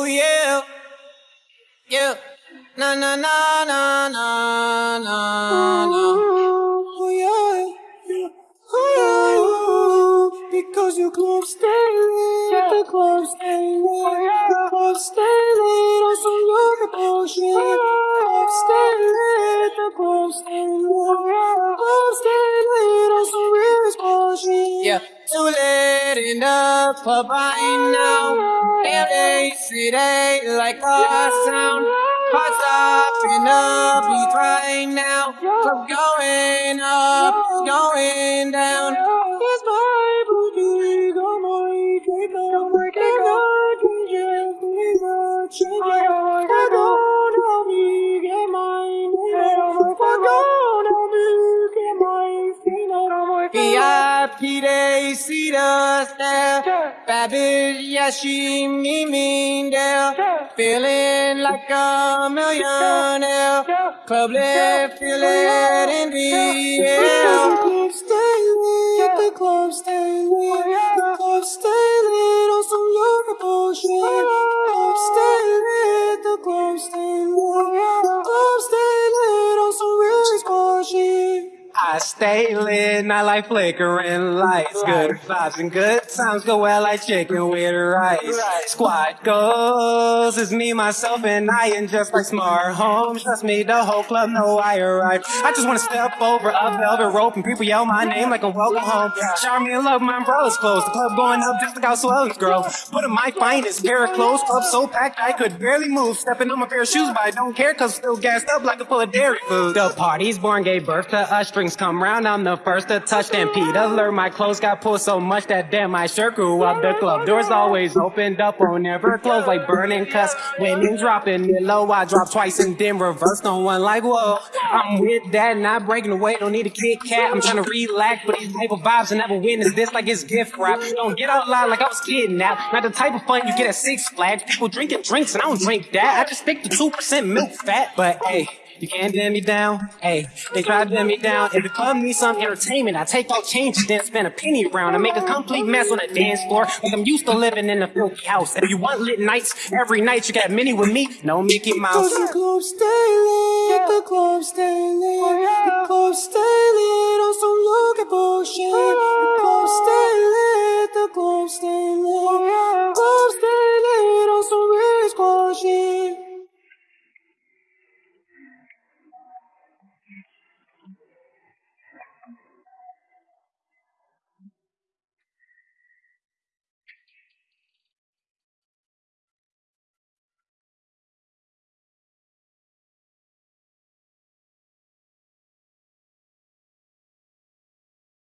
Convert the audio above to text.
Oh yeah, yeah. Na na na na na na na. Oh yeah, yeah. Oh yeah. Because you club stay lit, the club stay lit, the club stay lit on yoga bullshit. Club lit, the club stay lit, club stay lit on real bullshit. Yeah, too late in the club right now. They say like our sound. Hearts up up, beat right now. Club going up, going down. Yeah, she me mean there. Feeling like a millionaire. Lit, feel it in the air. Club stay lit, the club stay I stay lit, not like flickering lights. Good vibes and good times go well like chicken with rice. Squad goes, it's me, myself, and I, and just like smart homes. Trust me, the whole club know I arrived. I just wanna step over a velvet rope and people yell my name like a welcome home. Shower me love, my umbrella's closed. The club going up just like how swelling's grow. Put in my finest pair of clothes, club so packed I could barely move. Stepping on my pair of shoes, but I don't care cause I'm still gassed up like a full of dairy food. The party's born, gave birth to us. Strings come round, I'm the first to touch. Stampede alert, my clothes got pulled so much that damn my shirt grew up. The club doors always opened up or never closed like burning cuss. Women dropping it low, I drop twice and then reverse on one like whoa. I'm with that, not breaking away, don't need a Kit Kat. I'm trying to relax, but these type of vibes and never witness this like it's gift wrap. Don't get out loud like I was kidnapped. Not the type of fun you get at Six Flags. People drinking drinks and I don't drink that. I just to two percent milk fat, but hey. You can't dim me down. Hey, they try to dim me down. If the club needs some entertainment, I take all changes, then spend a penny around and make a complete mess on the dance floor. Like I'm used to living in a filthy house. If you want lit nights, every night you got many with me. No Mickey Mouse. the club stay lit, the club stay lit, the club stay lit on some yoga bullshit.